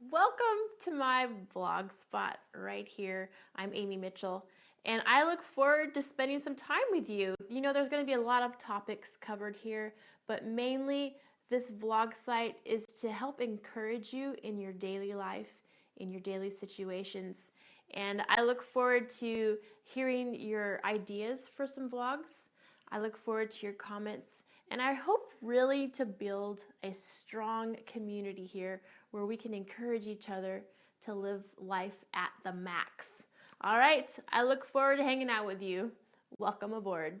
Welcome to my vlog spot right here. I'm Amy Mitchell and I look forward to spending some time with you. You know, there's going to be a lot of topics covered here, but mainly this vlog site is to help encourage you in your daily life, in your daily situations. And I look forward to hearing your ideas for some vlogs. I look forward to your comments and I hope really to build a strong community here where we can encourage each other to live life at the max. All right, I look forward to hanging out with you. Welcome aboard.